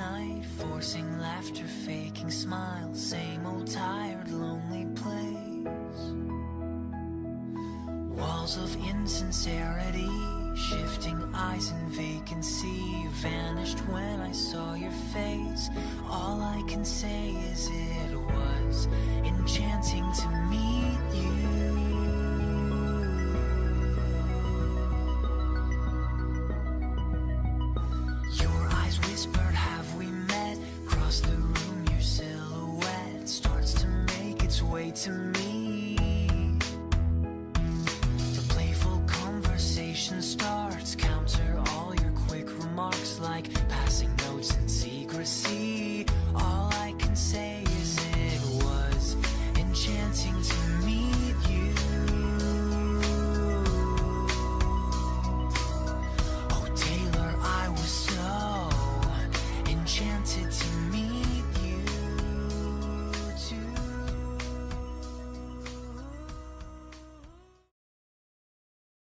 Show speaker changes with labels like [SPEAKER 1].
[SPEAKER 1] night, forcing laughter, faking smiles, same old tired, lonely place. Walls of insincerity, shifting eyes and vacancy, vanished when I saw your face. All I can say way to me The playful conversation starts. Counter all your quick remarks like passing notes in secrecy.